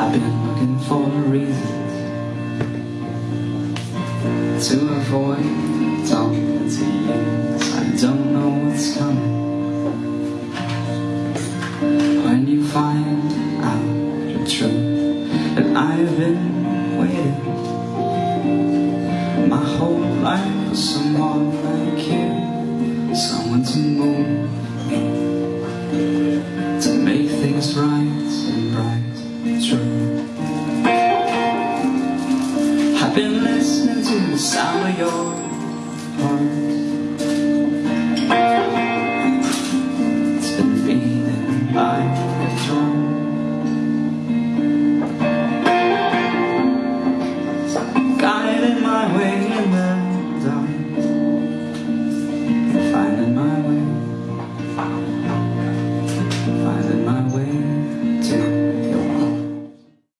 I've been looking for reasons to avoid talking to you. I don't know what's coming. When you find out the truth that I've been waiting my whole life for someone like you, someone to move to the sound of your heart. It's been beating by the drum. Guiding my way in the dark. Finding my way. Finding my way.